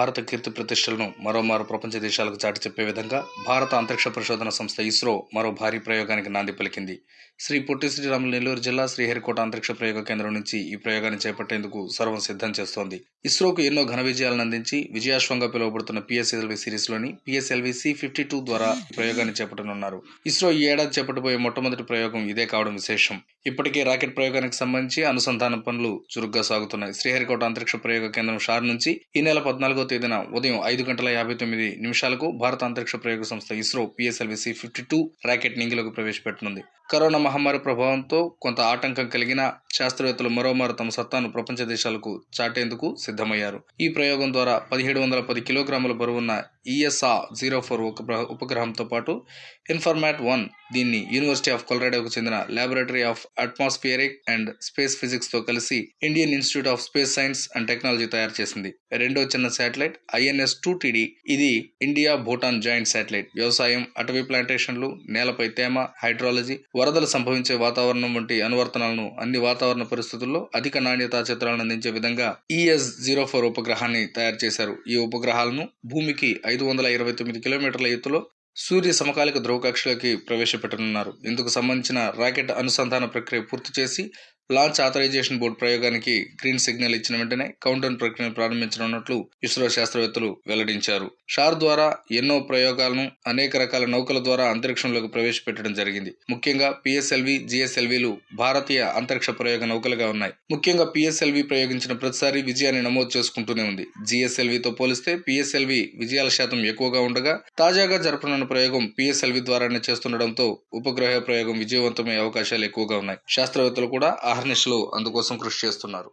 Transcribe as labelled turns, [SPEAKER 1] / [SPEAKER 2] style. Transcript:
[SPEAKER 1] భారత కీర్తి ప్రతిష్టలను మరోమారు ప్రపంచ దేశాలకు చాటి చెప్పే విధంగా భారత అంతరిక్ష పరిశోధన సంస్థ ఇస్రో మరో భారీ ప్రయోగానికి నాంది పలికింది. శ్రీ పొట్టి శ్రీరాములు నెల్లూరు జిల్లా శ్రీహరికోట అంతరిక్ష ప్రయోగ కేంద్రం నుంచి ఈ ప్రయోగాన్ని చేపట్టేందుకు సర్వం సిద్ధం చేస్తోంది. ఇస్రోకు ఎన్నో ఘన విజయాలను అందించి విజయాశ్వంగా పిలువబడుతున్న పిఎస్ఎల్వి సిరీస్లోని పిఎస్ఎల్వి సి ఫిఫ్టీ టూ ద్వారా ఈ ప్రయోగాన్ని చేపట్టనున్నారు. ఇస్రో ఈ ఏడాది చేపట్టబోయే మొట్టమొదటి ప్రయోగం ఇదే కావడం విశేషం. ఇప్పటికే రాకెట్ ప్రయోగానికి సంబంధించి అనుసంధాన పనులు చురుగ్గా సాగుతున్నాయి. శ్రీహరికోట అంతరిక్ష ప్రయోగ కేంద్రం షార్ నుంచి ఈ నెల పద్నాలుగో తేదీన ఉదయం ఐదు గంటల యాభై తొమ్మిది నిమిషాలకు భారత అంతరిక్ష ప్రయోగ సంస్థ ISRO PSLV C fifty two rocket నింగిలోకి ప్రవేశపెట్టనుంది. కరోనా మహమ్మారి ప్రభావంతో కొంత ఆటంకం కలిగిన శాస్త్రవేత్తలు మరోమారు తమ సత్తాను ప్రపంచ దేశాలకు చాటేందుకు సిద్ధమయ్యారు. ఈ ప్రయోగం ద్వారా పదిహేడు వందల పది కిలోగ్రాముల బరువున్న ఈఎస్ఆ జీరో ఫోర్ ఉపగ్రహంతో పాటు ఇన్ఫర్మాట్ వన్ దీన్ని యూనివర్సిటీ ఆఫ్ కొలరాడోకు చెందిన laboratory of atmospheric and space ఫిజిక్స్తో కలిసి Indian institute of space science and technology తయారు చేసింది. రెండో చిన్న శాటిలైట్ ఐఎన్ఎస్ టూ టీడీ ఇది ఇండియా భూటాన్ జాయింట్ శాటిలైట్ వ్యవసాయం అటవీ ప్లాంటేషన్లు నేలపై తేమ హైడ్రాలజీ వరదలు సంభవించే వాతావరణం వంటి అనువర్తనాలను అన్ని వాతావరణ పరిస్థితుల్లో అధిక నాణ్యతా చిత్రాలను అందించే విధంగా ఈఎస్ జీరో ఫోర్ ఉపగ్రహాన్ని తయారు చేశారు. ఈ ఉపగ్రహాలను భూమికి ఐదు వందల ఇరవై తొమ్మిది కిలోమీటర్ల ఎత్తులో సూర్య సమకాలిక ధ్రువకక్షలోకి ప్రవేశపెట్టనున్నారు. ఇందుకు సంబంధించిన రాకెట్ అనుసంధాన ప్రక్రియ పూర్తి చేసి లాంచ్ ఆథరైజేషన్ బోర్డు ప్రయోగానికి గ్రీన్ సిగ్నల్ ఇచ్చిన వెంటనే కౌంటౌన్ ప్రక్రియను ప్రారంభించనున్నట్లు ఇస్రో శాస్త్రవేత్తలు వెల్లడించారు. షార్ ద్వారా ఎన్నో ప్రయోగాలను అనేక రకాల నౌకల ద్వారా అంతరిక్షంలోకి ప్రవేశపెట్టడం జరిగింది. ముఖ్యంగా పిఎస్ఎల్వి జిఎస్ఎల్విలు భారతీయ అంతరిక్ష ప్రయోగ నౌకలుగా ఉన్నాయి. ముఖ్యంగా పిఎస్ఎల్వి ప్రయోగించిన ప్రతిసారి విజయాన్ని నమోదు చేసుకుంటూనే ఉంది. జిఎస్ఎల్వితో పోలిస్తే పిఎస్ఎల్వి విజయాల శాతం ఎక్కువగా ఉండగా తాజాగా జరపనున్న ప్రయోగం పిఎస్ఎల్వి ద్వారానే చేస్తుండటంతో ఉపగ్రహ ప్రయోగం విజయవంతమయ్యే అవకాశాలు ఎక్కువగా ఉన్నాయి. శాస్త్రవేత్తలు కూడా అహర్నిశలు అందుకోసం కృషి చేస్తున్నారు.